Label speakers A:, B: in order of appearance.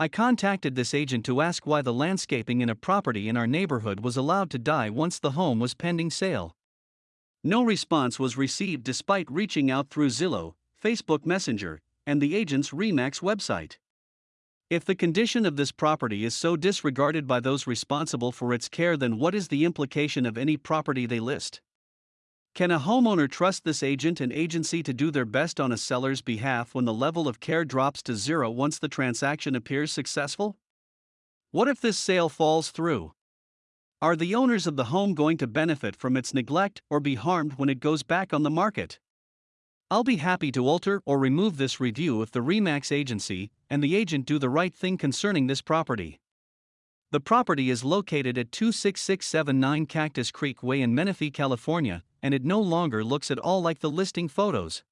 A: I contacted this agent to ask why the landscaping in a property in our neighborhood was allowed to die once the home was pending sale. No response was received despite reaching out through Zillow, Facebook Messenger, and the agent's REMAX website. If the condition of this property is so disregarded by those responsible for its care, then what is the implication of any property they list? Can a homeowner trust this agent and agency to do their best on a seller's behalf when the level of care drops to zero once the transaction appears successful? What if this sale falls through? Are the owners of the home going to benefit from its neglect or be harmed when it goes back on the market? I'll be happy to alter or remove this review if the REMAX agency and the agent do the right thing concerning this property. The property is located at 26679 Cactus Creek Way in Menifee, California, and it no longer looks at all like the listing photos.